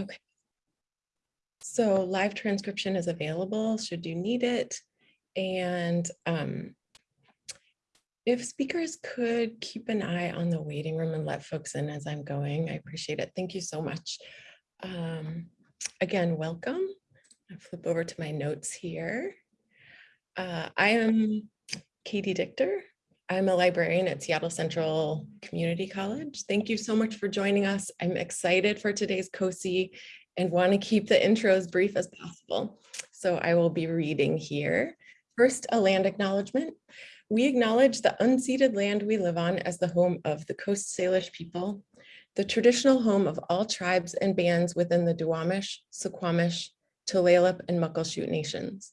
Okay. So live transcription is available should you need it. And um, if speakers could keep an eye on the waiting room and let folks in as I'm going, I appreciate it. Thank you so much. Um, again, welcome. I flip over to my notes here. Uh, I am Katie Dichter. I'm a librarian at Seattle Central Community College. Thank you so much for joining us. I'm excited for today's COSI and want to keep the intro as brief as possible. So I will be reading here. First, a land acknowledgement. We acknowledge the unceded land we live on as the home of the Coast Salish people, the traditional home of all tribes and bands within the Duwamish, Suquamish, Tulalip, and Muckleshoot nations.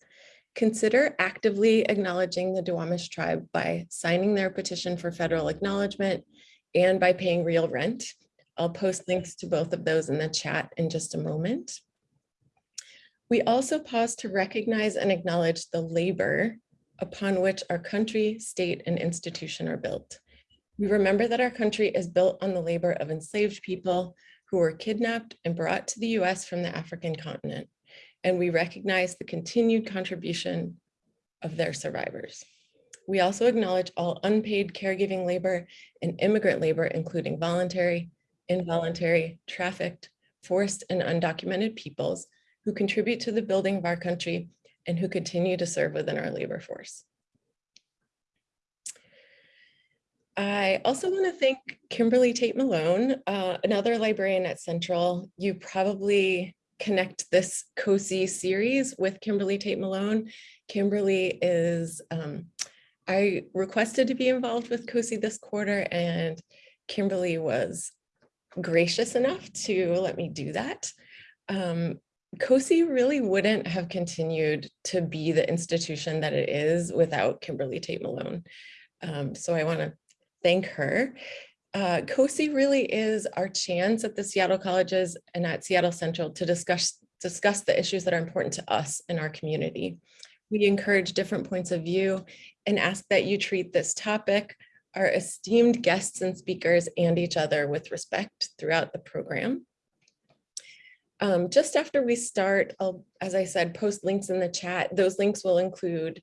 Consider actively acknowledging the Duwamish tribe by signing their petition for federal acknowledgement and by paying real rent. I'll post links to both of those in the chat in just a moment. We also pause to recognize and acknowledge the labor upon which our country, state, and institution are built. We remember that our country is built on the labor of enslaved people who were kidnapped and brought to the US from the African continent and we recognize the continued contribution of their survivors. We also acknowledge all unpaid caregiving labor and immigrant labor, including voluntary, involuntary, trafficked, forced, and undocumented peoples who contribute to the building of our country and who continue to serve within our labor force. I also want to thank Kimberly Tate Malone, uh, another librarian at Central. You probably connect this COSI series with Kimberly Tate Malone. Kimberly is, um, I requested to be involved with COSI this quarter and Kimberly was gracious enough to let me do that. Um, COSI really wouldn't have continued to be the institution that it is without Kimberly Tate Malone. Um, so I want to thank her uh, COSI really is our chance at the Seattle colleges and at Seattle Central to discuss, discuss the issues that are important to us in our community. We encourage different points of view and ask that you treat this topic, our esteemed guests and speakers and each other with respect throughout the program. Um, just after we start, I'll, as I said, post links in the chat. Those links will include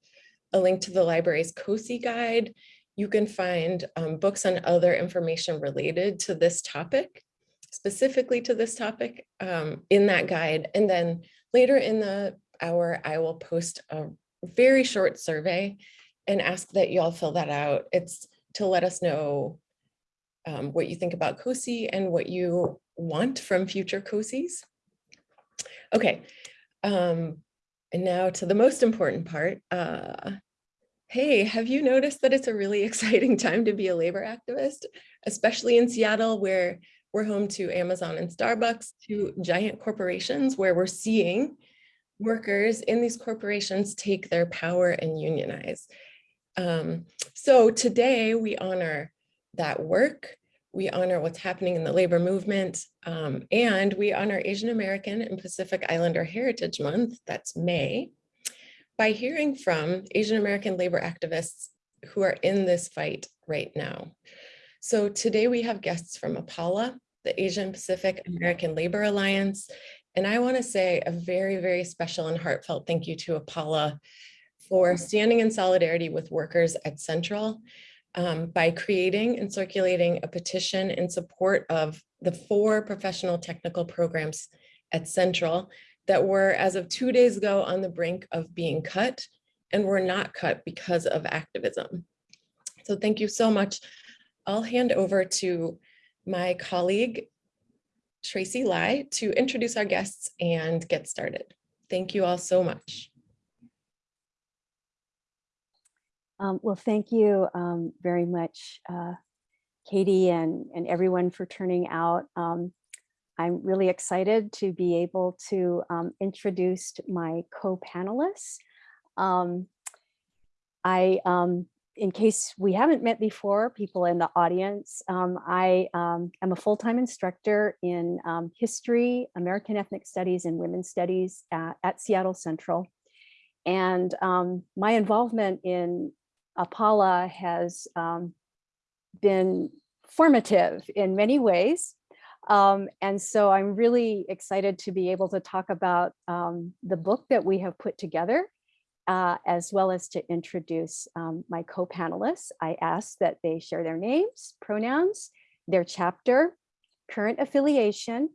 a link to the library's COSI guide you can find um, books and other information related to this topic, specifically to this topic um, in that guide. And then later in the hour, I will post a very short survey and ask that you all fill that out. It's to let us know um, what you think about COSI and what you want from future COSIs. Okay, um, and now to the most important part, uh, hey, have you noticed that it's a really exciting time to be a labor activist, especially in Seattle where we're home to Amazon and Starbucks, to giant corporations where we're seeing workers in these corporations take their power and unionize. Um, so today we honor that work, we honor what's happening in the labor movement, um, and we honor Asian American and Pacific Islander Heritage Month, that's May by hearing from Asian American labor activists who are in this fight right now. So today we have guests from APALA, the Asian Pacific American Labor Alliance, and I wanna say a very, very special and heartfelt thank you to APALA for standing in solidarity with workers at Central um, by creating and circulating a petition in support of the four professional technical programs at Central that were, as of two days ago, on the brink of being cut and were not cut because of activism. So thank you so much. I'll hand over to my colleague, Tracy Lai, to introduce our guests and get started. Thank you all so much. Um, well, thank you um, very much, uh, Katie and, and everyone for turning out. Um, I'm really excited to be able to um, introduce my co-panelists. Um, I, um, in case we haven't met before, people in the audience, um, I um, am a full-time instructor in um, history, American ethnic studies, and women's studies at, at Seattle Central. And my involvement in APALA has been formative in many ways. Um, and so I'm really excited to be able to talk about um, the book that we have put together, uh, as well as to introduce um, my co-panelists. I ask that they share their names, pronouns, their chapter, current affiliation.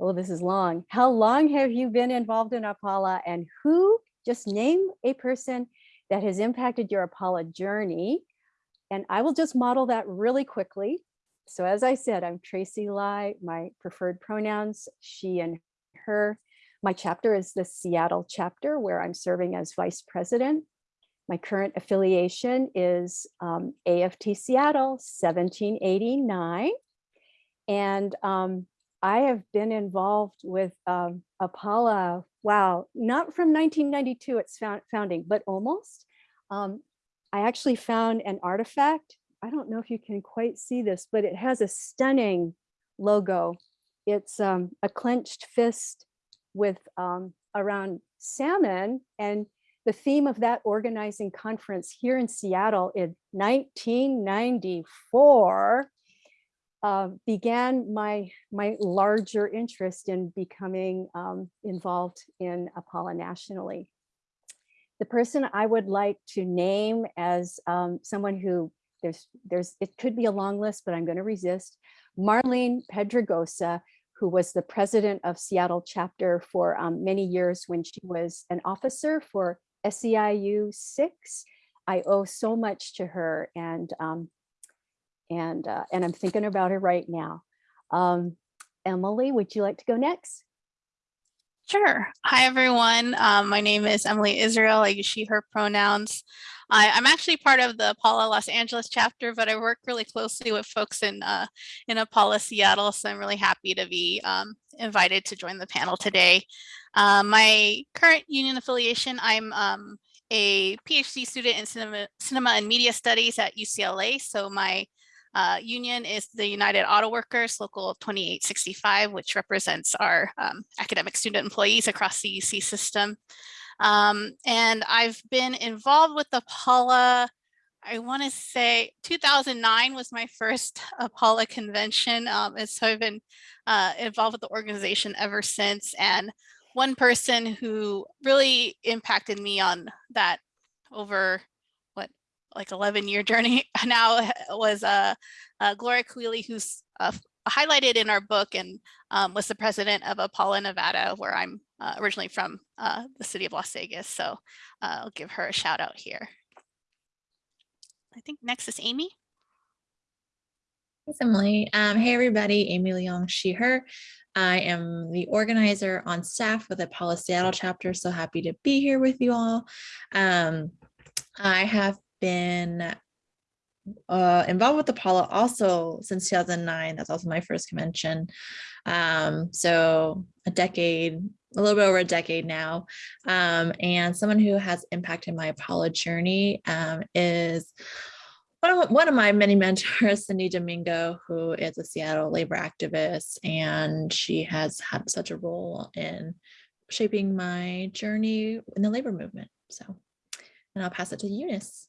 Oh, this is long. How long have you been involved in Apala and who, just name a person that has impacted your Apala journey. And I will just model that really quickly. So as I said, I'm Tracy Lai, my preferred pronouns, she and her. My chapter is the Seattle chapter where I'm serving as vice president. My current affiliation is um, AFT Seattle 1789. And um, I have been involved with um, Apala, wow, not from 1992 its found, founding, but almost. Um, I actually found an artifact. I don't know if you can quite see this, but it has a stunning logo. It's um, a clenched fist with um, around salmon and the theme of that organizing conference here in Seattle in 1994 uh, began my my larger interest in becoming um, involved in Apala nationally. The person I would like to name as um, someone who there's there's it could be a long list, but I'm going to resist. Marlene Pedregosa, who was the president of Seattle chapter for um, many years when she was an officer for SEIU 6. I owe so much to her and um, and uh, and I'm thinking about her right now. Um, Emily, would you like to go next? Sure. Hi, everyone. Um, my name is Emily Israel. I use she, her pronouns. I, am actually part of the Apala Los Angeles chapter, but I work really closely with folks in uh, in Apala Seattle, so I'm really happy to be um, invited to join the panel today. Uh, my current union affiliation, I'm um, a PhD student in cinema, cinema and media studies at UCLA, so my uh, union is the United Auto Workers Local 2865, which represents our um, academic student employees across the UC system. Um, and I've been involved with Apala, I want to say 2009 was my first Apala convention. Um, and so I've been uh, involved with the organization ever since. And one person who really impacted me on that over what like 11 year journey now was uh, uh, Gloria Caoile, who's uh, highlighted in our book and um, was the president of Apala, Nevada, where I'm uh, originally from uh, the city of Las Vegas. So uh, I'll give her a shout out here. I think next is Amy. Thanks, Emily. Um, hey, everybody, Amy Leong, she, her. I am the organizer on staff with the Apala Seattle chapter. So happy to be here with you all. Um, I have been uh, involved with Apala also since 2009. That's also my first convention. Um, so a decade, a little bit over a decade now. Um, and someone who has impacted my Apala journey um, is one of, one of my many mentors, Cindy Domingo, who is a Seattle labor activist, and she has had such a role in shaping my journey in the labor movement. So, and I'll pass it to Eunice.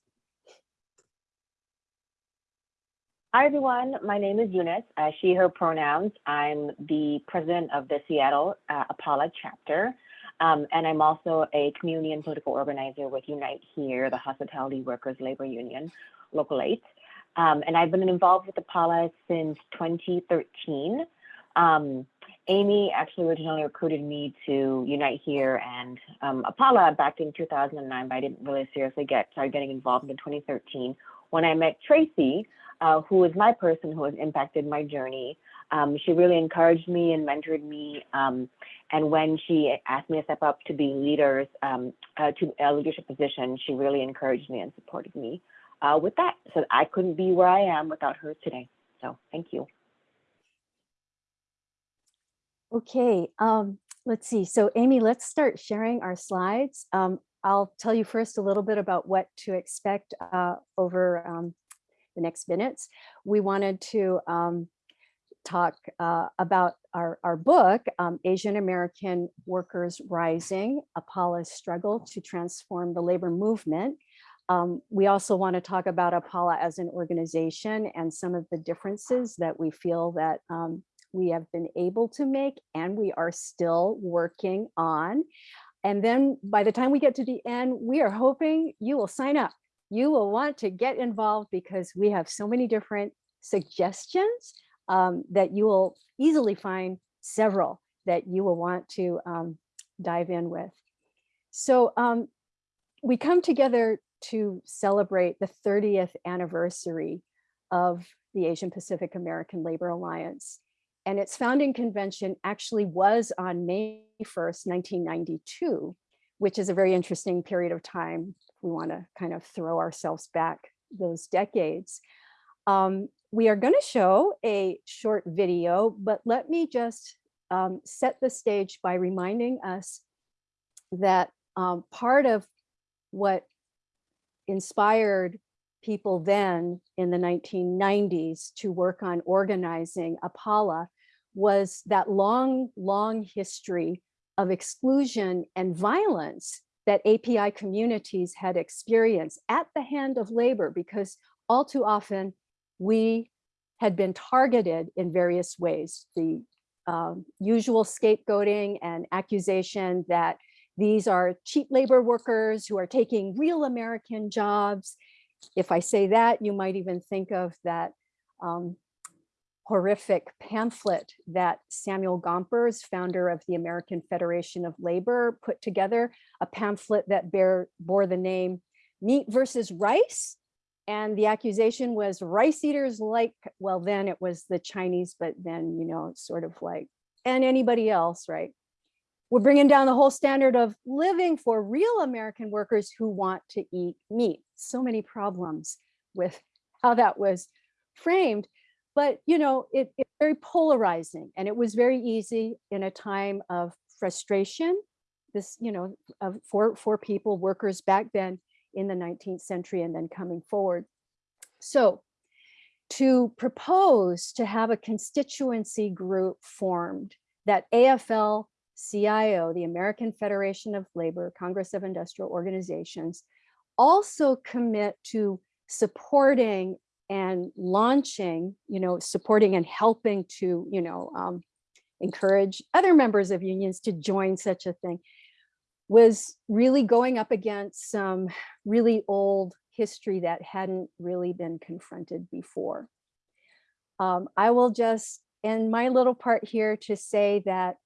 Hi, everyone. My name is Eunice, uh, she, her pronouns. I'm the president of the Seattle uh, Apala chapter. Um, and I'm also a community and political organizer with Unite Here, the Hospitality Workers Labor Union, Local 8. Um, and I've been involved with Apala since 2013. Um, Amy actually originally recruited me to Unite Here and um, Apala back in 2009, but I didn't really seriously get started getting involved in 2013 when I met Tracy, uh, who is my person who has impacted my journey. Um, she really encouraged me and mentored me. Um, and when she asked me to step up to be leaders, um, uh, to a leadership position, she really encouraged me and supported me uh, with that. So I couldn't be where I am without her today. So thank you. Okay, um, let's see. So Amy, let's start sharing our slides. Um, I'll tell you first a little bit about what to expect uh, over um, the next minutes. We wanted to um, talk uh, about our, our book, um, Asian American Workers Rising, Apala's Struggle to Transform the Labor Movement. Um, we also want to talk about Apala as an organization and some of the differences that we feel that um, we have been able to make and we are still working on. And then by the time we get to the end, we are hoping you will sign up. You will want to get involved because we have so many different suggestions um, that you will easily find several that you will want to um, dive in with. So um, we come together to celebrate the 30th anniversary of the Asian Pacific American Labor Alliance. And its founding convention actually was on May 1st, 1992, which is a very interesting period of time. We want to kind of throw ourselves back those decades. Um, we are going to show a short video, but let me just um, set the stage by reminding us that um, part of what inspired people then in the 1990s to work on organizing APALA was that long, long history of exclusion and violence that API communities had experienced at the hand of labor because all too often we had been targeted in various ways. The um, usual scapegoating and accusation that these are cheap labor workers who are taking real American jobs. If I say that, you might even think of that um, horrific pamphlet that Samuel Gompers, founder of the American Federation of Labor, put together, a pamphlet that bear, bore the name Meat versus Rice. And the accusation was rice eaters like, well, then it was the Chinese, but then, you know, sort of like, and anybody else, right? We're bringing down the whole standard of living for real American workers who want to eat meat. So many problems with how that was framed. But, you know, it, it's very polarizing and it was very easy in a time of frustration. This, you know, of for, for people, workers back then in the 19th century and then coming forward. So to propose to have a constituency group formed that AFL CIO, the American Federation of Labor, Congress of Industrial Organizations, also commit to supporting and launching, you know, supporting and helping to, you know, um, encourage other members of unions to join such a thing was really going up against some really old history that hadn't really been confronted before. Um, I will just end my little part here to say that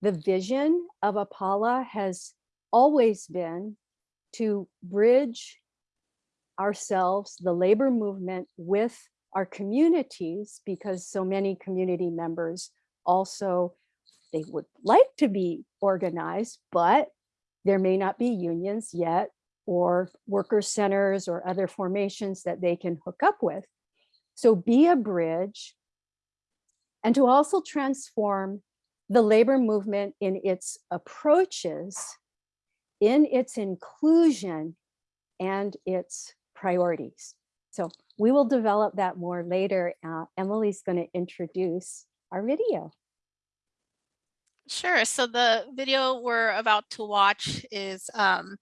the vision of Apala has always been to bridge ourselves, the labor movement with our communities, because so many community members also, they would like to be organized, but there may not be unions yet or worker centers or other formations that they can hook up with. So be a bridge and to also transform the labor movement in its approaches, in its inclusion and its priorities. So we will develop that more later. Uh, Emily's going to introduce our video. Sure. So the video we're about to watch is um,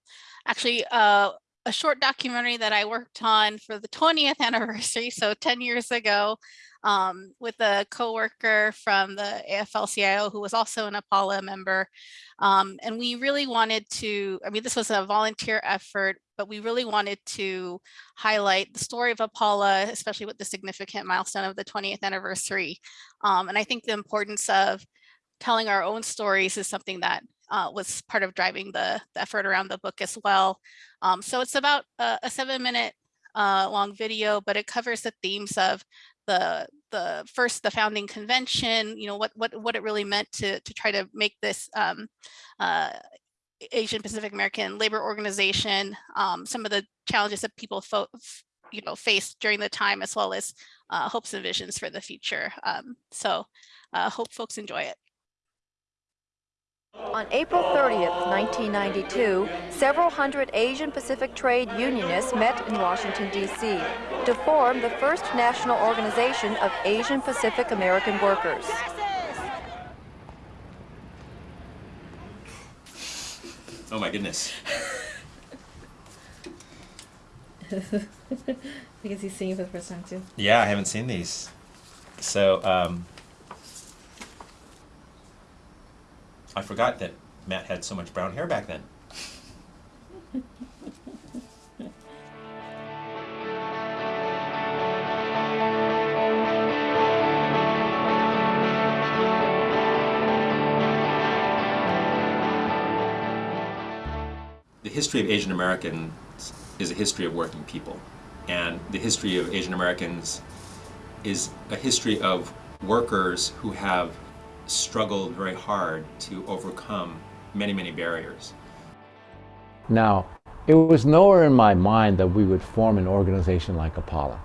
actually uh, a short documentary that I worked on for the 20th anniversary, so 10 years ago, um, with a coworker from the AFL-CIO who was also an APALA member. Um, and we really wanted to, I mean, this was a volunteer effort, but we really wanted to highlight the story of APALA, especially with the significant milestone of the 20th anniversary. Um, and I think the importance of telling our own stories is something that uh, was part of driving the, the, effort around the book as well. Um, so it's about a, a seven minute uh, long video, but it covers the themes of the the first the founding convention, you know, what what what it really meant to to try to make this um, uh, Asian Pacific American labor organization, um, some of the challenges that people you know faced during the time, as well as uh, hopes and visions for the future. Um, so uh, hope folks enjoy it. On April 30th, 1992, several hundred Asian Pacific trade unionists met in Washington, D.C. to form the first national organization of Asian Pacific American workers. Oh my goodness. because he's seeing for the first time too. Yeah, I haven't seen these. So, um, I forgot that Matt had so much brown hair back then. The history of Asian Americans is a history of working people. And the history of Asian Americans is a history of workers who have struggled very hard to overcome many, many barriers. Now, it was nowhere in my mind that we would form an organization like Apala.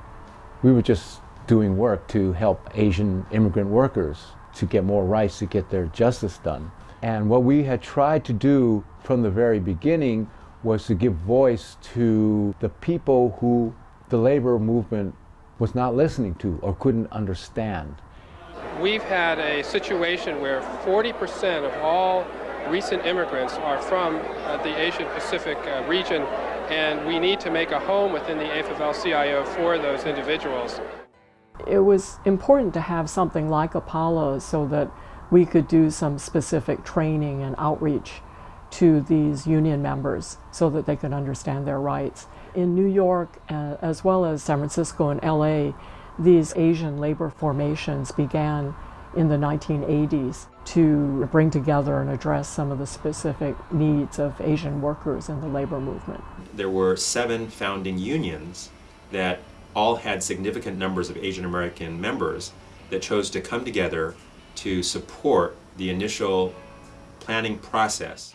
We were just doing work to help Asian immigrant workers to get more rights, to get their justice done. And what we had tried to do from the very beginning was to give voice to the people who the labor movement was not listening to or couldn't understand. We've had a situation where 40% of all recent immigrants are from uh, the Asian Pacific uh, region, and we need to make a home within the AFL-CIO for those individuals. It was important to have something like Apala so that we could do some specific training and outreach to these union members so that they could understand their rights. In New York, uh, as well as San Francisco and LA, these Asian labor formations began in the 1980s to bring together and address some of the specific needs of Asian workers in the labor movement. There were seven founding unions that all had significant numbers of Asian American members that chose to come together to support the initial planning process.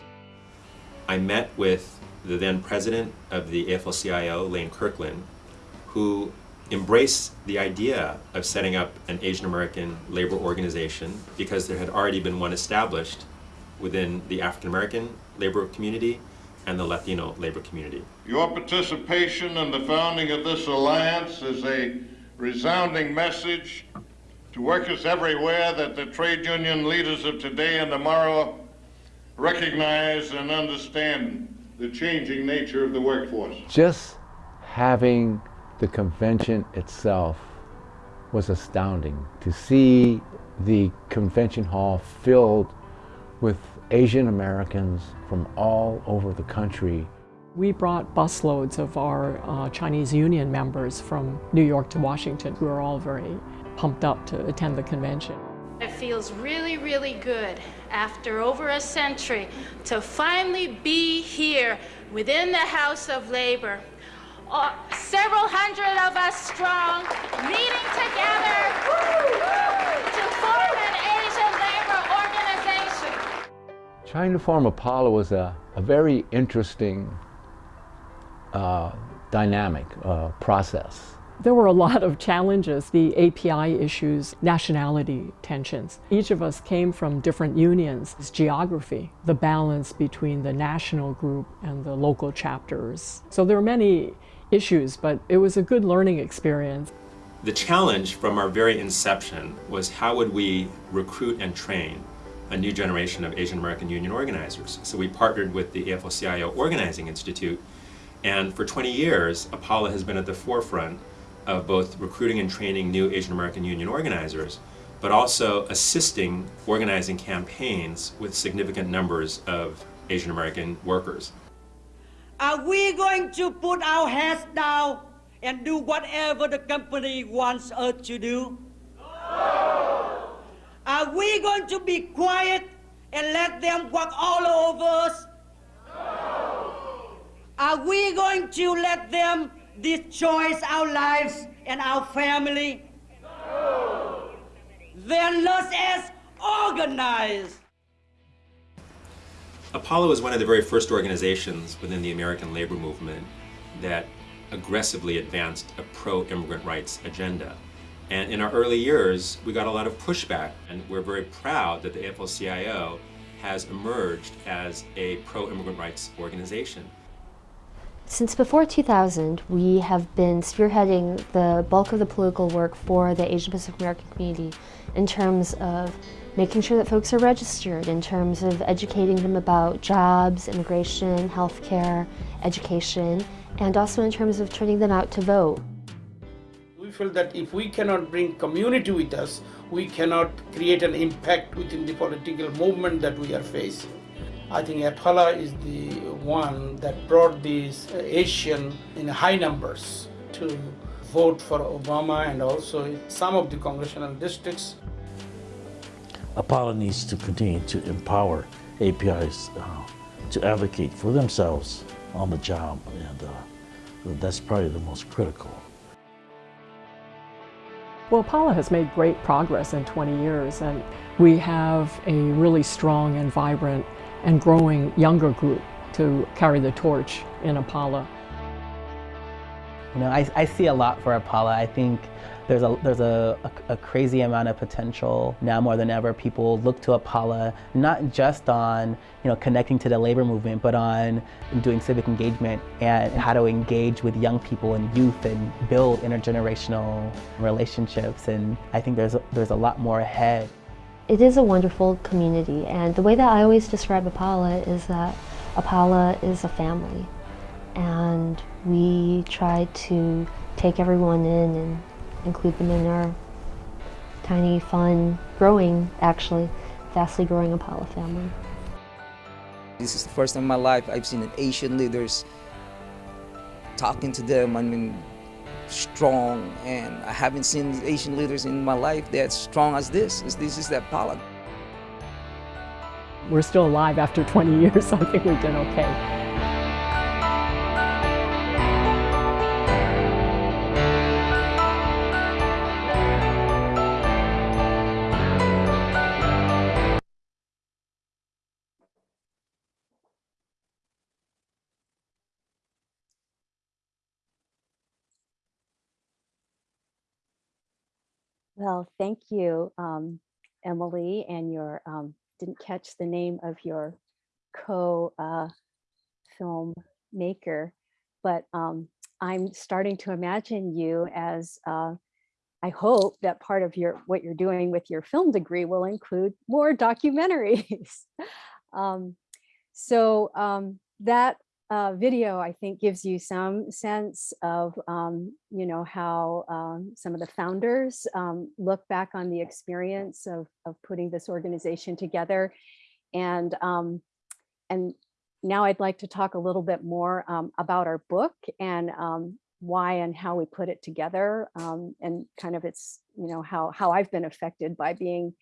I met with the then president of the AFL-CIO, Lane Kirkland, who embraced the idea of setting up an Asian American labor organization because there had already been one established within the African American labor community and the Latino labor community. Your participation in the founding of this alliance is a resounding message to workers everywhere that the trade union leaders of today and tomorrow recognize and understand the changing nature of the workforce. Just having the convention itself was astounding. To see the convention hall filled with Asian Americans from all over the country. We brought busloads of our uh, Chinese union members from New York to Washington who are all very pumped up to attend the convention. It feels really, really good after over a century to finally be here within the House of Labor. Uh, several hundred of us strong, meeting together to form an Asian labor organization. Trying to form Apala was a, a very interesting uh, dynamic uh, process. There were a lot of challenges, the API issues, nationality tensions. Each of us came from different unions. It's geography, the balance between the national group and the local chapters. So there were many issues, but it was a good learning experience. The challenge from our very inception was how would we recruit and train a new generation of Asian American union organizers. So we partnered with the AFL-CIO Organizing Institute, and for 20 years, Apala has been at the forefront of both recruiting and training new Asian American union organizers, but also assisting organizing campaigns with significant numbers of Asian American workers. Are we going to put our heads down and do whatever the company wants us to do? No. Are we going to be quiet and let them walk all over us? No. Are we going to let them destroy our lives and our family? No. Then let's organize. Apala is one of the very first organizations within the American labor movement that aggressively advanced a pro-immigrant rights agenda. And in our early years, we got a lot of pushback, and we're very proud that the AFL-CIO has emerged as a pro-immigrant rights organization. Since before 2000, we have been spearheading the bulk of the political work for the Asian Pacific American community in terms of making sure that folks are registered, in terms of educating them about jobs, immigration, healthcare, education, and also in terms of turning them out to vote. We feel that if we cannot bring community with us, we cannot create an impact within the political movement that we are facing. I think Apala is the one that brought these Asian in high numbers to vote for Obama and also some of the congressional districts. Apala needs to continue to empower APIs uh, to advocate for themselves on the job, and uh, that's probably the most critical. Well, Paula has made great progress in 20 years, and we have a really strong and vibrant and growing younger group to carry the torch in Apala. You know, I, I see a lot for Apala. I think there's a there's a, a, a, crazy amount of potential now more than ever. People look to Apala not just on you know connecting to the labor movement, but on doing civic engagement and how to engage with young people and youth and build intergenerational relationships. And I think there's a, there's a lot more ahead. It is a wonderful community, and the way that I always describe Apala is that Apala is a family, and we try to take everyone in and include them in our tiny, fun, growing, actually, vastly growing Apala family. This is the first time in my life I've seen an Asian leaders talking to them. I mean, strong, and I haven't seen Asian leaders in my life that strong as this. This is that Apala. We're still alive after 20 years, so I think we've done okay. Well, thank you, um, Emily, and your, um, didn't catch the name of your co uh, film maker, but um, I'm starting to imagine you as, uh, I hope that part of your what you're doing with your film degree will include more documentaries. um, so um, that uh, video, I think, gives you some sense of, um, you know, how um, some of the founders um, look back on the experience of, of putting this organization together. And, um, and now I'd like to talk a little bit more um, about our book and um, why and how we put it together and kind of its, you know, how, how I've been affected by being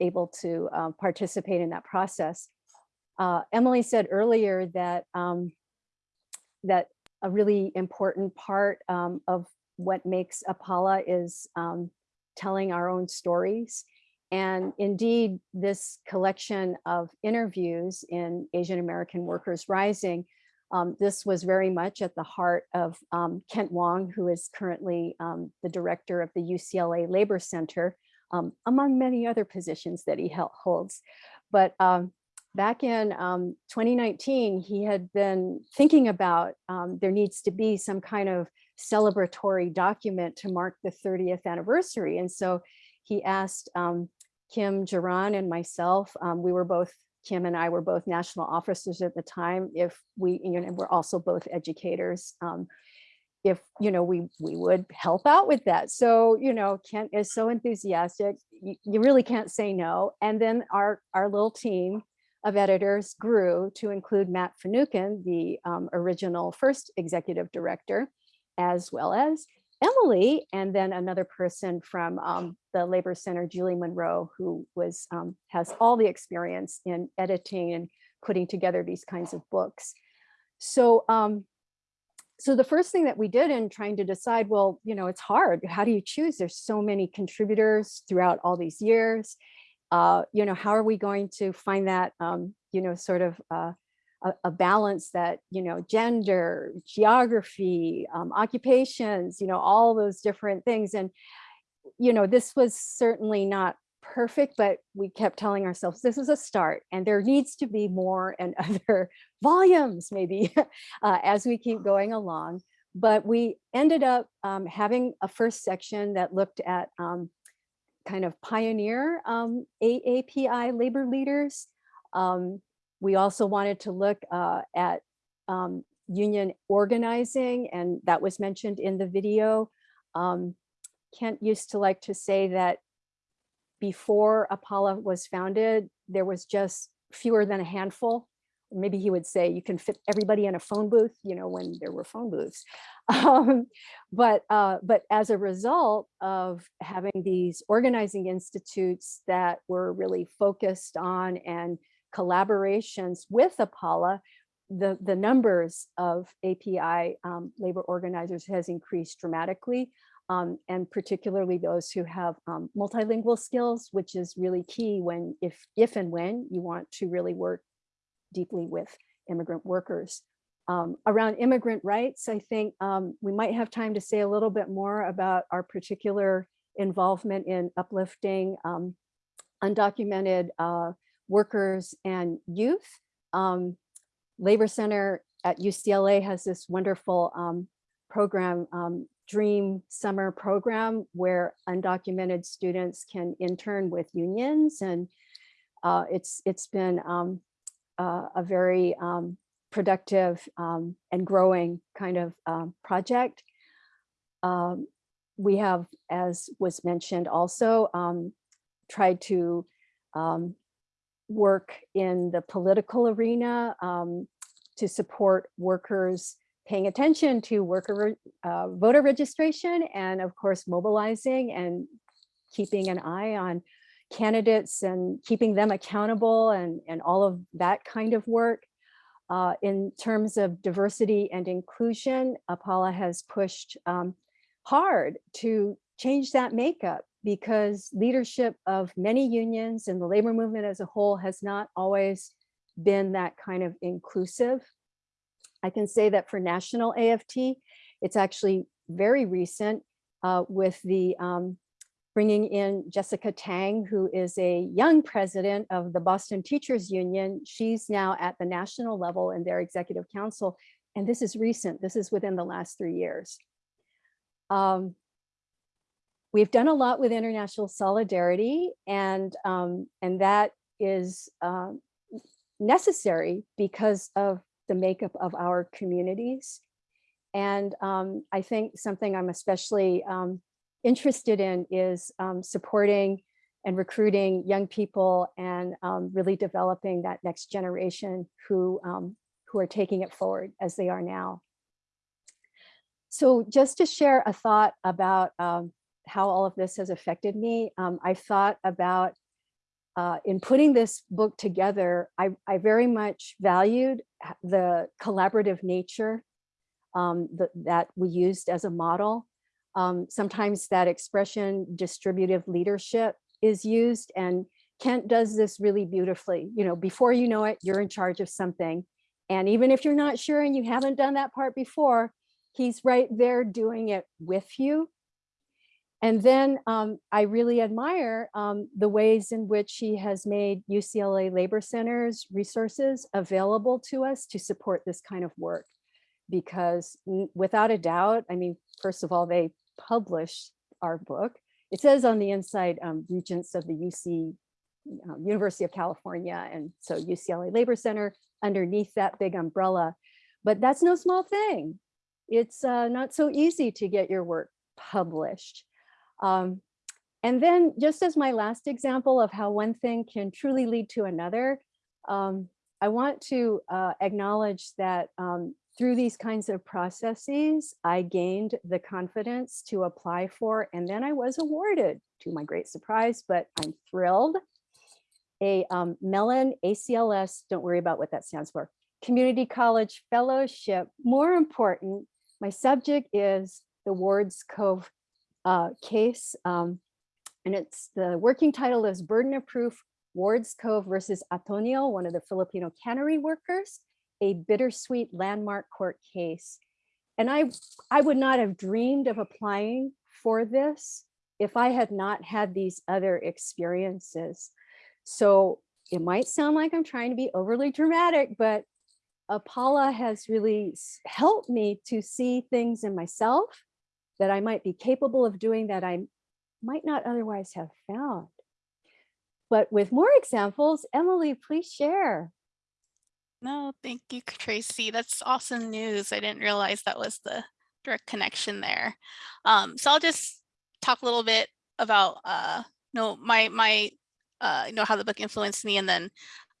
able to uh, participate in that process. Uh, Emily said earlier that um, that a really important part um, of what makes Apala is um, telling our own stories. And indeed, this collection of interviews in Asian American Workers Rising, um, this was very much at the heart of um, Kent Wong, who is currently um, the director of the UCLA Labor Center, among many other positions that he holds. But back in um, 2019, he had been thinking about um, there needs to be some kind of celebratory document to mark the 30th anniversary. And so he asked um, Kim Geron and myself, um, we were both, Kim and I were both national officers at the time, if we, you know, we're also both educators, um, if you know we we would help out with that so you know kent is so enthusiastic you, you really can't say no and then our our little team of editors grew to include Matt Finucane, the um, original first executive director, as well as Emily, and then another person from um, the Labor Center, Julie Monroe, who was um, has all the experience in editing and putting together these kinds of books. So, um, so the first thing that we did in trying to decide, well, you know, it's hard. How do you choose? There's so many contributors throughout all these years uh, you know, how are we going to find that, um, you know, sort of uh, a, a, balance that, you know, gender, geography, um, occupations, you know, all those different things. And, you know, this was certainly not perfect, but we kept telling ourselves this is a start and there needs to be more and other volumes maybe uh, as we keep going along. But we ended up um, having a first section that looked at um, kind of pioneer um, AAPI labor leaders. Um, we also wanted to look uh, at um, union organizing, and that was mentioned in the video. Um, Kent used to like to say that before Apala was founded, there was just fewer than a handful. Maybe he would say you can fit everybody in a phone booth, you know, when there were phone booths. Um, but uh, but as a result of having these organizing institutes that were really focused on and collaborations with Apala, the, the numbers of API um, labor organizers has increased dramatically um, and particularly those who have um, multilingual skills, which is really key when, if, if and when you want to really work deeply with immigrant workers. Um, around immigrant rights, I think um, we might have time to say a little bit more about our particular involvement in uplifting um, undocumented uh, workers and youth. Um, Labor Center at UCLA has this wonderful um, program, um, Dream Summer Program, where undocumented students can intern with unions. And uh, it's it's been uh, a very um, productive um, and growing kind of um, project. Um, we have, as was mentioned also, um, tried to um, work in the political arena to support workers paying attention to worker uh, voter registration and of course mobilizing and keeping an eye on candidates and keeping them accountable and, and all of that kind of work. Uh, in terms of diversity and inclusion, Apala has pushed um, hard to change that makeup because leadership of many unions and the labor movement as a whole has not always been that kind of inclusive. I can say that for national AFT, it's actually very recent uh, with the um, bringing in Jessica Tang, who is a young president of the Boston Teachers Union. She's now at the national level in their executive council. And this is recent, this is within the last three years. Um, we've done a lot with international solidarity and, um, and that is um, necessary because of the makeup of our communities. And um, I think something I'm especially um, interested in is um, supporting and recruiting young people and um, really developing that next generation who, um, who are taking it forward as they are now. So just to share a thought about um, how all of this has affected me, um, I thought about uh, in putting this book together, I, I very much valued the collaborative nature um, the, that we used as a model. Um, sometimes that expression distributive leadership is used and Kent does this really beautifully. You know, before you know it, you're in charge of something. And even if you're not sure and you haven't done that part before, he's right there doing it with you. And then um, I really admire um, the ways in which he has made UCLA Labor Center's resources available to us to support this kind of work. Because without a doubt, I mean, first of all, they published our book. It says on the inside, um, Regents of the UC, um, University of California, and so UCLA Labor Center underneath that big umbrella. But that's no small thing. It's uh, not so easy to get your work published. Um, and then just as my last example of how one thing can truly lead to another, um, I want to uh, acknowledge that um, through these kinds of processes, I gained the confidence to apply for, and then I was awarded to my great surprise, but I'm thrilled, a um, Mellon ACLS, don't worry about what that stands for, Community College Fellowship. More important, my subject is the Wards Cove uh, case. Um, and it's the working title is Burden of Proof, Wards Cove versus Antonio, one of the Filipino cannery workers, a bittersweet landmark court case. And I, I would not have dreamed of applying for this if I had not had these other experiences. So it might sound like I'm trying to be overly dramatic, but Apala has really helped me to see things in myself that I might be capable of doing that I might not otherwise have found. But with more examples, Emily, please share. No, thank you, Tracy. That's awesome news. I didn't realize that was the direct connection there. Um, so I'll just talk a little bit about uh, you know, my my uh, you know how the book influenced me, and then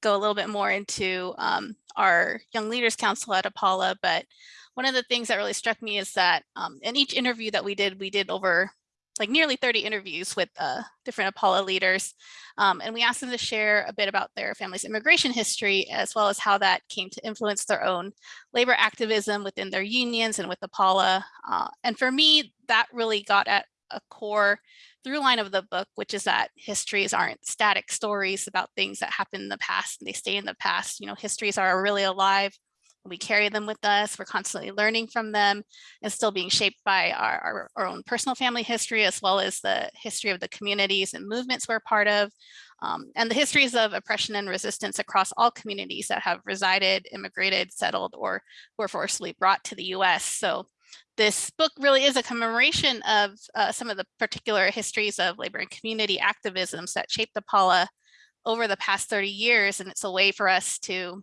go a little bit more into um, our Young Leaders Council at Apala. But one of the things that really struck me is that um, in each interview that we did, we did over like nearly 30 interviews with uh, different Apala leaders. Um, and we asked them to share a bit about their family's immigration history, as well as how that came to influence their own labor activism within their unions and with Apala. Uh, and for me, that really got at a core through line of the book, which is that histories aren't static stories about things that happened in the past and they stay in the past. You know, histories are really alive we carry them with us. We're constantly learning from them and still being shaped by our, our, our, own personal family history, as well as the history of the communities and movements we're part of, um, and the histories of oppression and resistance across all communities that have resided, immigrated, settled, or were forcibly brought to the US. So this book really is a commemoration of uh, some of the particular histories of labor and community activisms that shaped Apala over the past 30 years. And it's a way for us to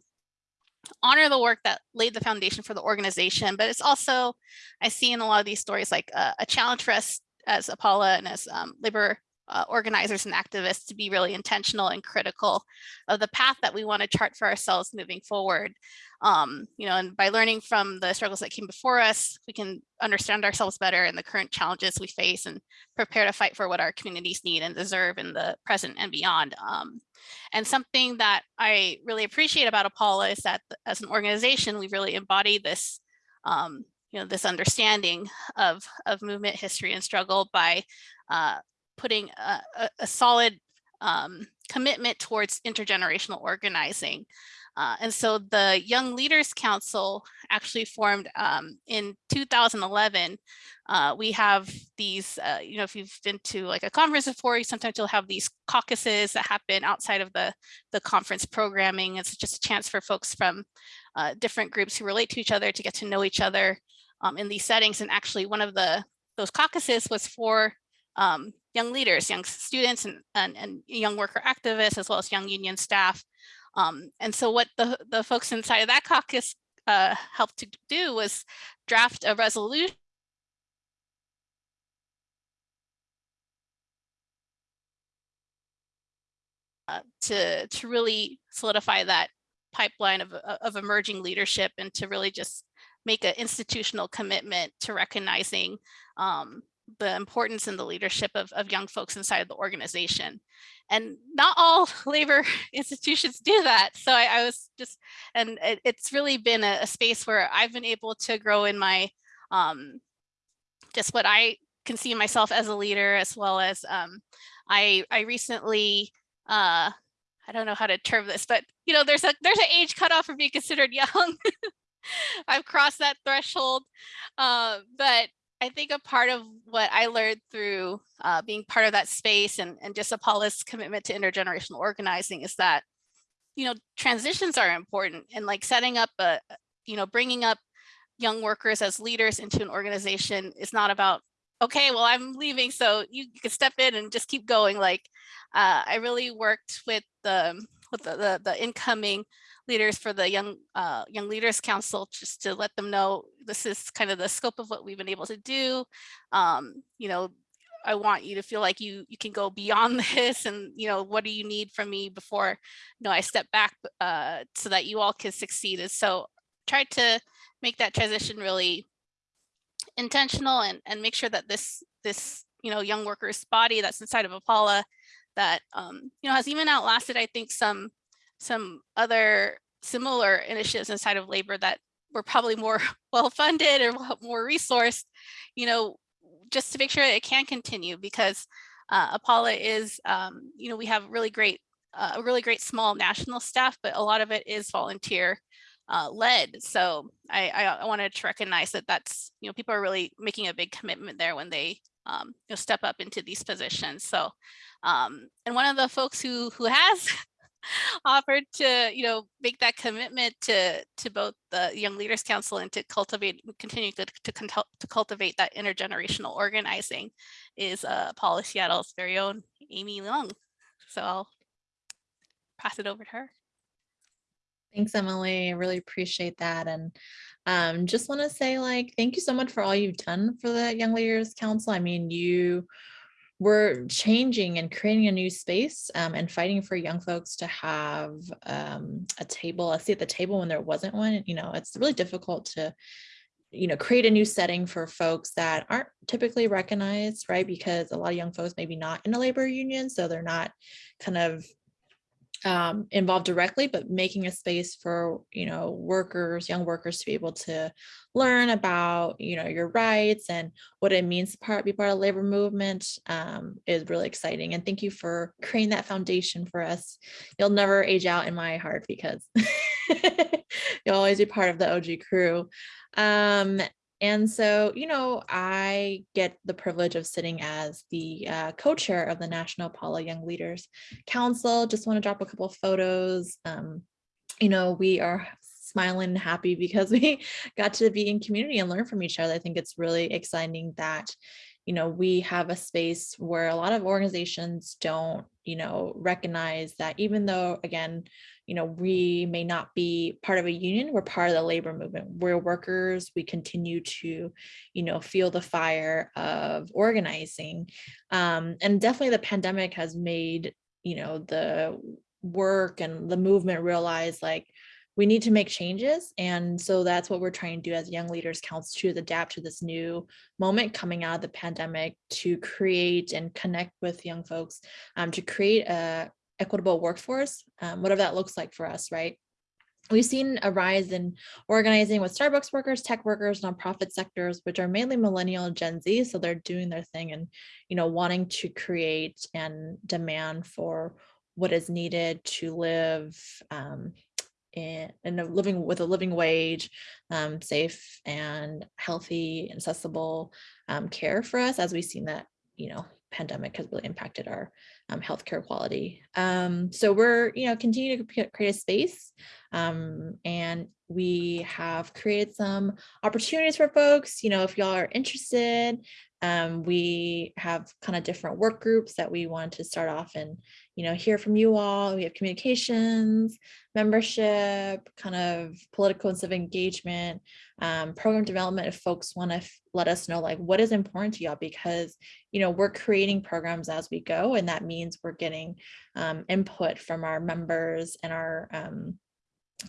honor the work that laid the foundation for the organization, but it's also, I see in a lot of these stories like uh, a challenge for us as Apala and as um, labor uh, organizers and activists to be really intentional and critical of the path that we want to chart for ourselves moving forward. Um, you know, and by learning from the struggles that came before us, we can understand ourselves better and the current challenges we face and prepare to fight for what our communities need and deserve in the present and beyond. Um, and something that I really appreciate about Apala is that as an organization, we really embody this um, you know, this understanding of, of movement history and struggle by uh, putting a, a, a solid um, commitment towards intergenerational organizing. Uh, and so the Young Leaders Council actually formed um, in 2011. Uh, we have these, uh, you know, if you've been to like a conference before, sometimes you'll have these caucuses that happen outside of the, the conference programming. It's just a chance for folks from uh, different groups who relate to each other to get to know each other um, in these settings. And actually one of the those caucuses was for um, young leaders, young students and, and, and, young worker activists, as well as young union staff. Um, and so what the, the folks inside of that caucus uh, helped to do was draft a resolution uh, to, to really solidify that pipeline of, of emerging leadership and to really just make an institutional commitment to recognizing um, the importance and the leadership of, of young folks inside the organization. And not all labor institutions do that. So I, I was just, and it, it's really been a, a, space where I've been able to grow in my, um, just what I can see myself as a leader, as well as um, I, I recently, uh, I don't know how to term this, but you know, there's a there's an age cutoff for being considered young. I've crossed that threshold, uh, but I think a part of what I learned through uh, being part of that space and, and just Apala's commitment to intergenerational organizing is that, you know, transitions are important and like setting up a, you know, bringing up young workers as leaders into an organization is not about, okay, well, I'm leaving, so you, you can step in and just keep going. Like, uh, I really worked with the, with the, the, the incoming leaders for the Young uh, Young Leaders Council just to let them know this is kind of the scope of what we've been able to do. Um, you know, I want you to feel like you you can go beyond this and you know what do you need from me before you know I step back uh, so that you all can succeed. And so try to make that transition really intentional and and make sure that this this you know young workers body that's inside of Apala that um, you know has even outlasted I think some some other similar initiatives inside of labor that were probably more well funded or more resourced, you know, just to make sure it can continue because uh, Apala is, um, you know, we have really great, uh, a really great small national staff, but a lot of it is volunteer uh, led. So I, I, I, wanted to recognize that that's, you know, people are really making a big commitment there when they, um, you know, step up into these positions. So, um, and one of the folks who who has offered to, you know, make that commitment to to both the Young Leaders Council and to cultivate, continue to, to, to cultivate that intergenerational organizing is uh, Apala Seattle's very own Amy Leung. So I'll pass it over to her. Thanks, Emily. I really appreciate that. And um, just want to say, like, thank you so much for all you've done for the Young Leaders Council. I mean, you were changing and creating a new space um, and fighting for young folks to have um, a table, a seat at the table when there wasn't one. You know, it's really difficult to you know, create a new setting for folks that aren't typically recognized, right? Because a lot of young folks maybe not in a labor union, so they're not kind of um, involved directly, but making a space for, you know, workers, young workers to be able to learn about, you know, your rights and what it means to part, be part of labor movement um, is really exciting. And thank you for creating that foundation for us. You'll never age out in my heart because you'll always be part of the OG crew. Um, and so, you know, I get the privilege of sitting as the uh, co-chair of the National Paula Young Leaders Council. Just want to drop a couple photos. Um, you know, we are smiling and happy because we got to be in community and learn from each other. I think it's really exciting that, you know, we have a space where a lot of organizations don't, you know, recognize that even though, again, you know, we may not be part of a union, we're part of the labor movement. We're workers, we continue to, you know, feel the fire of organizing. Um, and definitely the pandemic has made, you know, the work and the movement realize like, we need to make changes. And so that's what we're trying to do as Young Leaders Council to adapt to this new moment coming out of the pandemic to create and connect with young folks, um, to create a, equitable workforce, um, whatever that looks like for us, right? We've seen a rise in organizing with Starbucks workers, tech workers, nonprofit sectors, which are mainly millennial and Gen Z. So they're doing their thing and, you know, wanting to create and demand for what is needed to live um, in, in a living with a living wage, um, safe and healthy, accessible um, care for us, as we've seen that, you know, pandemic has really impacted our um, healthcare quality. Um, so we're, you know, continue to create a space um, and we have created some opportunities for folks, you know, if y'all are interested, um, we have kind of different work groups that we want to start off and, you know, hear from you all. We have communications, membership, kind of political and civic engagement, um, program development. If folks want to let us know like what is important to y'all, because, you know, we're creating programs as we go. And that means we're getting um, input from our members and our um,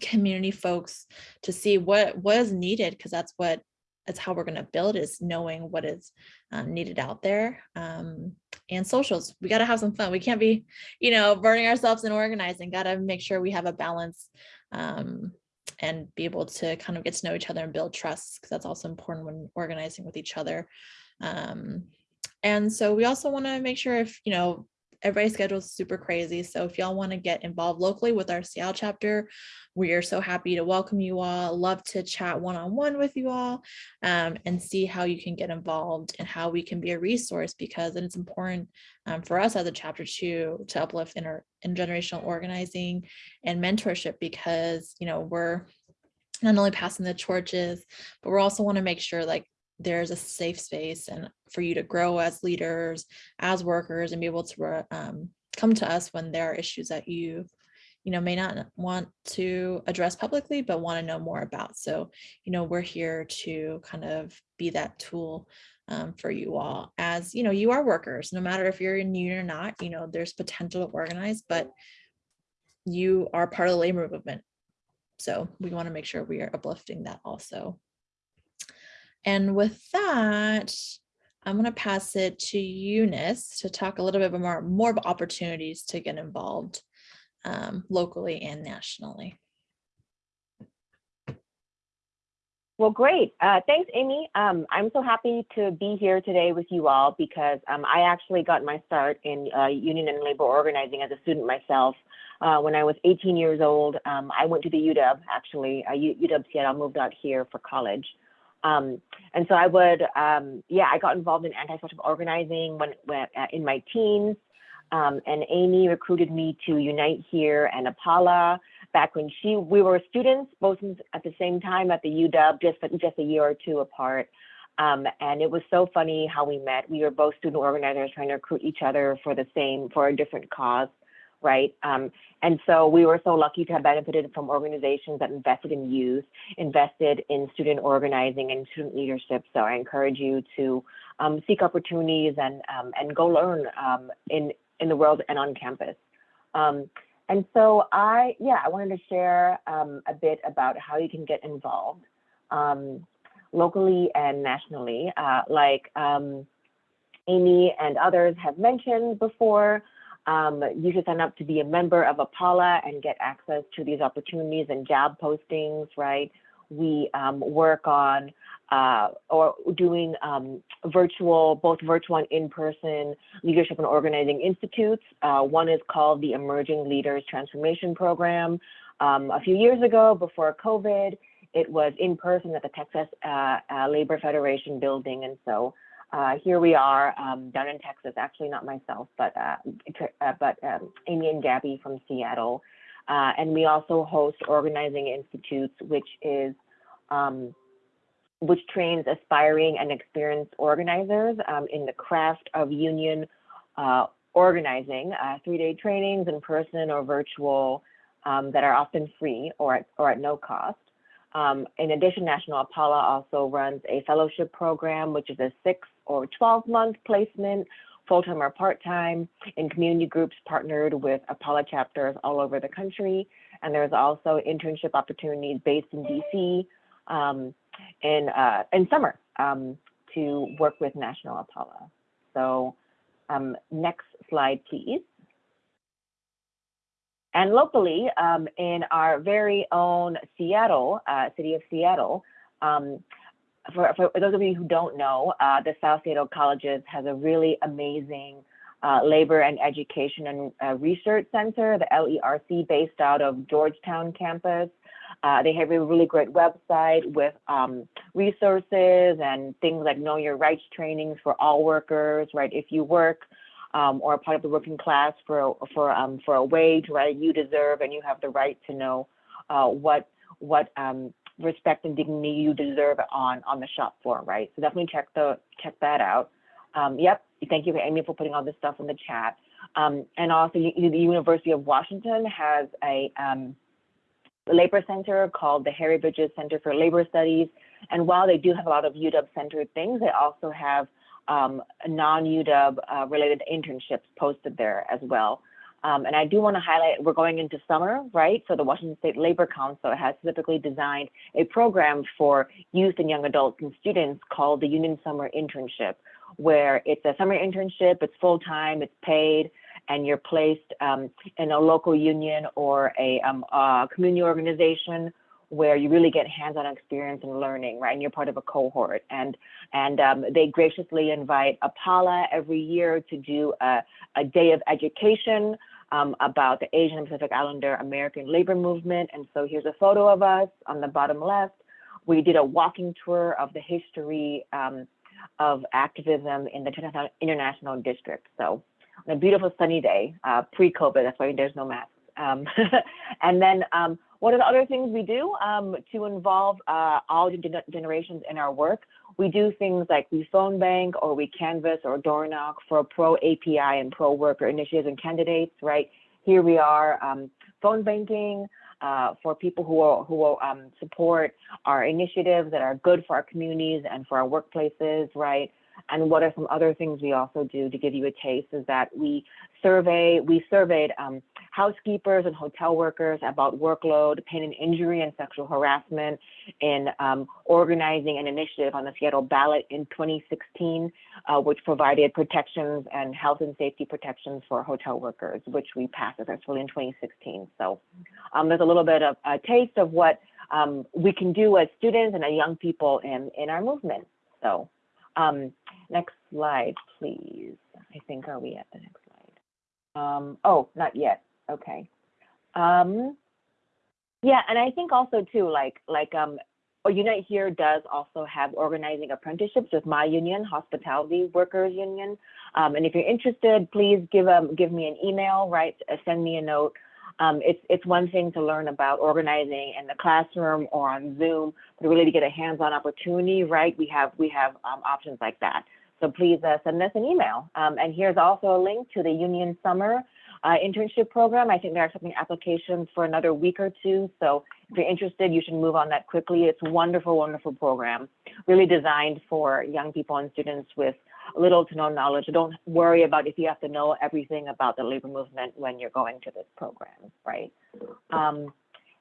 community folks to see what what is needed because that's what that's how we're going to build is knowing what is um, needed out there um, and socials. We got to have some fun. We can't be you know burning ourselves and organizing. Got to make sure we have a balance um, and be able to kind of get to know each other and build trust because that's also important when organizing with each other. Um, and so we also want to make sure if you know everybody's schedule is super crazy. So if y'all want to get involved locally with our Seattle chapter, we are so happy to welcome you all. Love to chat one-on-one -on -one with you all um, and see how you can get involved and how we can be a resource because it's important um, for us as a chapter to to uplift inter intergenerational organizing and mentorship because you know we're not only passing the torches, but we also want to make sure like there's a safe space and for you to grow as leaders, as workers, and be able to um, come to us when there are issues that you, you know, may not want to address publicly, but want to know more about. So, you know, we're here to kind of be that tool um, for you all as, you know, you are workers, no matter if you're in union or not, you know, there's potential to organize, but you are part of the labor movement. So we want to make sure we are uplifting that also. And with that, I'm going to pass it to Eunice to talk a little bit more, more about opportunities to get involved um, locally and nationally. Well, great. Uh, thanks, Amy. Um, I'm so happy to be here today with you all because um, I actually got my start in uh, union and labor organizing as a student myself. Uh, when I was 18 years old, um, I went to the UW, actually, uh, UW Seattle, moved out here for college. Um, and so I would, um, yeah, I got involved in anti-social organizing when, when uh, in my teens. Um, and Amy recruited me to Unite Here and Apala back when she we were students both at the same time at the UW, just just a year or two apart. Um, and it was so funny how we met. We were both student organizers trying to recruit each other for the same for a different cause right? Um, and so we were so lucky to have benefited from organizations that invested in youth, invested in student organizing and student leadership. So I encourage you to um, seek opportunities and um, and go learn um, in in the world and on campus. Um, and so I, yeah, I wanted to share a bit about how you can get involved locally and nationally. Uh, like Amy and others have mentioned before, um, you should sign up to be a member of APALA and get access to these opportunities and job postings, right? We um, work on uh, or doing um, virtual, both virtual and in-person leadership and organizing institutes. Uh, one is called the Emerging Leaders Transformation Program. Um, a few years ago, before COVID, it was in person at the Texas uh, uh Labor Federation building. And so uh, here we are um, down in Texas, actually not myself, but, uh, uh, but um, Amy and Gabby from Seattle. Uh, and we also host Organizing Institutes, which is um, which trains aspiring and experienced organizers um, in the craft of union uh, organizing, uh, three-day trainings in person or virtual um, that are often free or at, or at no cost. Um, in addition, National APALA also runs a fellowship program, which is a six or 12 month placement, full-time or part-time in community groups partnered with APALA chapters all over the country. And there's also internship opportunities based in DC um, in, uh, in summer um, to work with National APALA. So um, next slide, please. And locally, um, in our very own Seattle, uh, city of Seattle, um, for, for, those of you who don't know, uh, the South Seattle Colleges has a really amazing uh, labor and education and uh, research center, the LERC, based out of Georgetown campus. Uh, they have a really great website with um, resources and things like know your rights trainings for all workers, right? If you work um, or part of the working class for for um, for a wage, right? You deserve and you have the right to know uh, what what um, respect and dignity you deserve on on the shop floor, right? So definitely check the check that out. Um, yep, thank you, Amy, for putting all this stuff in the chat. Um, and also, the University of Washington has a um, labor center called the Harry Bridges Center for Labor Studies. And while they do have a lot of UW-centered things, they also have um, non-UW uh, related internships posted there as well. Um, and I do want to highlight, we're going into summer, right? So the Washington State Labor Council has specifically designed a program for youth and young adults and students called the Union Summer Internship, where it's a summer internship, it's full-time, it's paid, and you're placed um, in a local union or a, um, community organization where you really get hands-on experience and learning, right? And you're part of a cohort. And and um, they graciously invite APALA every year to do a, a day of education um, about the Asian Pacific Islander American labor movement. And so here's a photo of us on the bottom left. We did a walking tour of the history um, of activism in the International District. So on a beautiful sunny day, uh, pre-COVID, that's why there's no masks. Um, and then um, what are the other things we do um, to involve uh, all generations in our work? We do things like we phone bank or we canvas or door knock for pro API and pro worker initiatives and candidates, right? Here we are um, phone banking uh, for people who will, who will um, support our initiatives that are good for our communities and for our workplaces, right? And what are some other things we also do to give you a taste is that we survey, we surveyed um, housekeepers and hotel workers about workload, pain and injury, and sexual harassment in um, organizing an initiative on the Seattle ballot in 2016, uh, which provided protections and health and safety protections for hotel workers, which we passed successfully in 2016. So um, there's a little bit of a taste of what um, we can do as students and as young people in, in our movement. So um, next slide, please. I think, are we at the next slide? Um, oh, not yet. Okay. Um, yeah, and I think also too, like, like, um, Unite Here does also have organizing apprenticeships with my union, Hospitality Workers Union. Um, and if you're interested, please give um, give me an email, right? Uh, send me a note. Um, it's it's one thing to learn about organizing in the classroom or on Zoom, but really to get a hands-on opportunity, right? We have we have um, options like that. So please uh, send us an email. Um, and here's also a link to the Union Summer uh, internship program. I think they're accepting applications for another week or two. So if you're interested, you should move on that quickly. It's a wonderful, wonderful program, really designed for young people and students with little to no knowledge. Don't worry about if you have to know everything about the labor movement when you're going to this program, right? Um,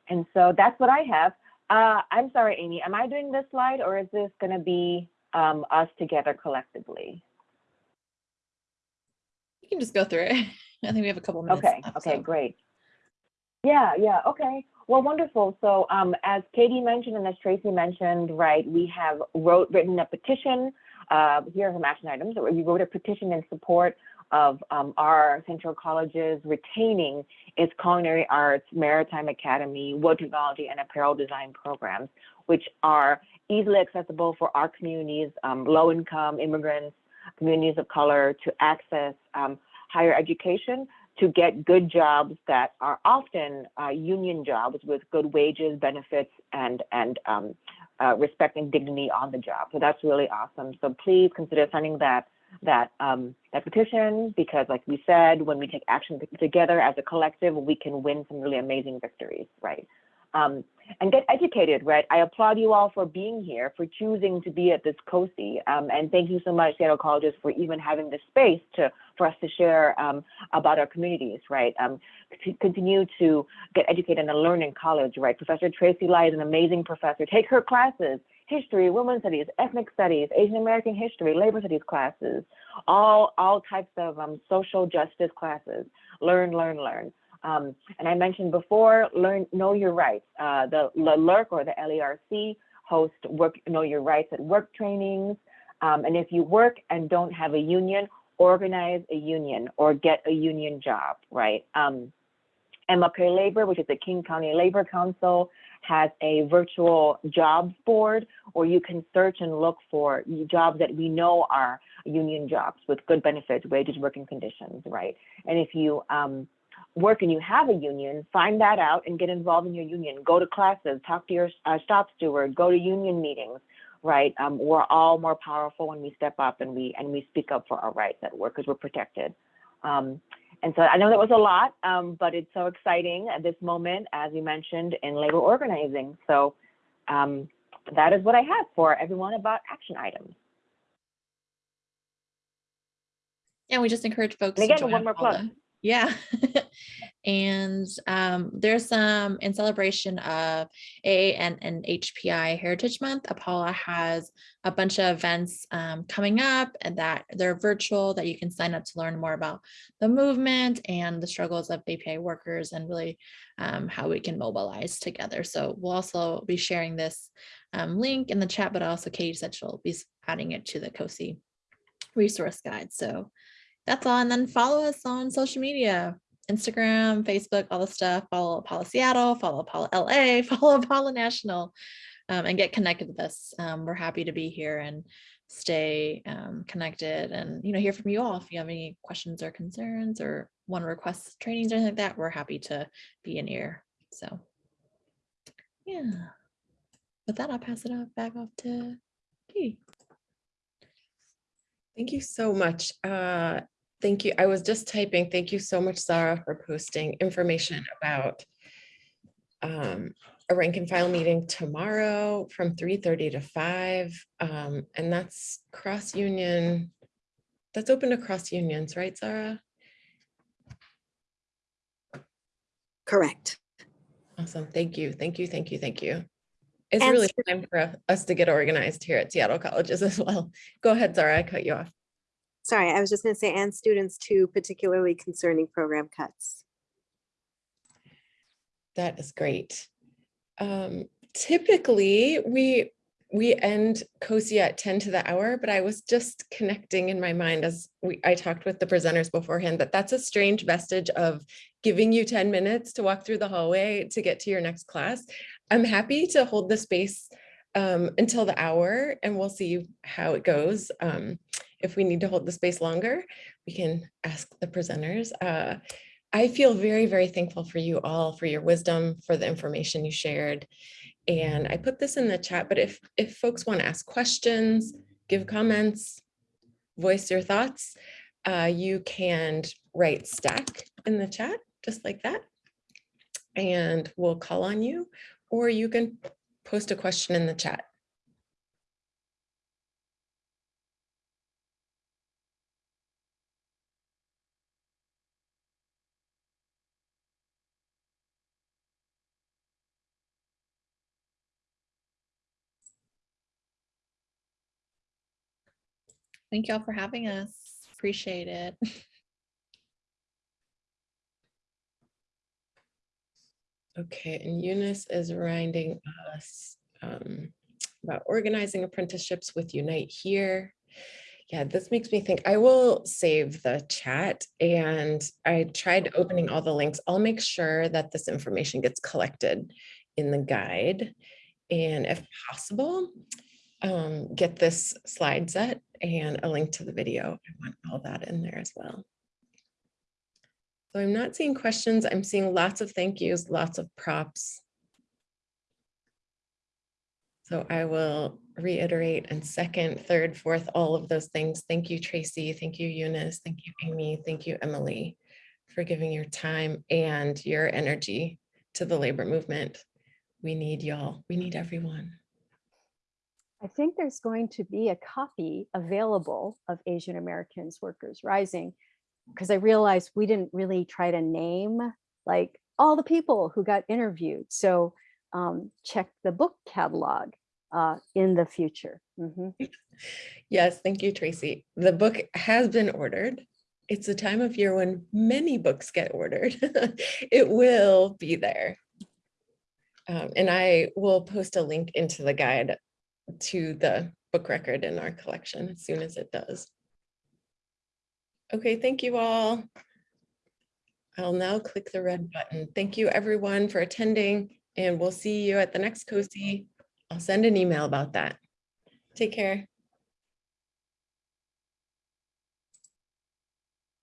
and so that's what I have. Uh, I'm sorry, Amy, am I doing this slide or is this gonna be um, us together collectively? You can just go through it. I think we have a couple minutes. Okay, left, okay, so. great. Yeah, yeah, okay. Well, wonderful. So um, as Katie mentioned and as Tracy mentioned, right, we have wrote written a petition. Uh, here are some action items. We wrote a petition in support of um, our Central Colleges retaining its culinary arts, maritime academy, wood technology, and apparel design programs, which are easily accessible for our communities, um, low income immigrants, communities of color to access um, higher education to get good jobs that are often uh, union jobs with good wages, benefits, and and um, uh, respect and dignity on the job. So that's really awesome. So please consider signing that that um, that petition because, like we said, when we take action together as a collective, we can win some really amazing victories, right? Um, and get educated, right? I applaud you all for being here, for choosing to be at this COSI. Um, and thank you so much, Seattle Colleges, for even having this space to for us to share um, about our communities, right? Um, continue to get educated and learn in college, right? Professor Tracy Lai is an amazing professor. Take her classes, history, women's studies, ethnic studies, Asian American history, labor studies classes, all, all types of um, social justice classes. Learn, learn, learn. Um, and I mentioned before, learn, know your rights. Uh, the, LERC or the LERC host work, know your rights at work trainings. Um, and if you work and don't have a union, organize a union or get a union job, right? Um, MLK Labor, which is the King County Labor Council, has a virtual jobs board where you can search and look for jobs that we know are union jobs with good benefits, wages, working conditions, right? And if you um, work and you have a union, find that out and get involved in your union. Go to classes, talk to your uh, shop steward, go to union meetings, right? Um, we're all more powerful when we step up and we and we speak up for our rights at work because we're protected. Um, and so I know that was a lot, um, but it's so exciting at this moment, as you mentioned, in labor organizing. So um, that is what I have for everyone about action items. And we just encourage folks And to again, one more plug. Yeah. and um, there's some in celebration of AA and, and HPI Heritage Month. Apala has a bunch of events um, coming up and that they're virtual that you can sign up to learn more about the movement and the struggles of API workers and really um, how we can mobilize together. So we'll also be sharing this um, link in the chat, but also Katie said she'll be adding it to the COSI resource guide. So that's all. And then follow us on social media, Instagram, Facebook, all the stuff. Follow Apala Seattle, follow Apala LA, follow Apala National, um, and get connected with us. Um, we're happy to be here and stay um, connected and you know hear from you all. If you have any questions or concerns or want to request trainings or anything like that, we're happy to be in ear. So yeah. With that, I'll pass it off back off to Katie. Thank you so much. Uh, thank you. I was just typing. Thank you so much, Zara, for posting information about um, a rank and file meeting tomorrow from 3.30 to 5. Um, and that's cross union. That's open to cross unions, right, Zara? Correct. Awesome. Thank you. Thank you. Thank you. Thank you. It's And really time for us to get organized here at Seattle Colleges as well. Go ahead, Zara. I cut you off. Sorry, I was just going to say, and students too, particularly concerning program cuts. That is great. Um, typically, we we end COSI at 10 to the hour, but I was just connecting in my mind as we I talked with the presenters beforehand that that's a strange vestige of giving you 10 minutes to walk through the hallway to get to your next class. I'm happy to hold the space um, until the hour and we'll see how it goes. Um, if we need to hold the space longer, we can ask the presenters. Uh, I feel very, very thankful for you all, for your wisdom, for the information you shared. And I put this in the chat, but if, if folks want to ask questions, give comments, voice your thoughts, uh, you can write stack in the chat, just like that. And we'll call on you, or you can post a question in the chat. Thank y'all for having us. Appreciate it. Okay, and Eunice is reminding us um, about organizing apprenticeships with Unite Here. Yeah, this makes me think I will save the chat and I tried opening all the links. I'll make sure that this information gets collected in the guide. And if possible, um, get this slide set and a link to the video. I want all that in there as well. So I'm not seeing questions. I'm seeing lots of thank yous, lots of props. So I will reiterate and second, third, fourth, all of those things. Thank you, Tracy. Thank you, Eunice. Thank you, Amy. Thank you, Emily, for giving your time and your energy to the labor movement. We need y'all. We need everyone. I think there's going to be a copy available of Asian Americans Workers Rising because I realized we didn't really try to name like all the people who got interviewed. So um, check the book catalog uh, in the future. Mhm. Yes, thank you, Tracy. The book has been ordered. It's a time of year when many books get ordered. It will be there. Um, and I will post a link into the guide to the book record in our collection as soon as it does. Okay, thank you all. I'll now click the red button. Thank you everyone for attending and we'll see you at the next COSI. I'll send an email about that. Take care.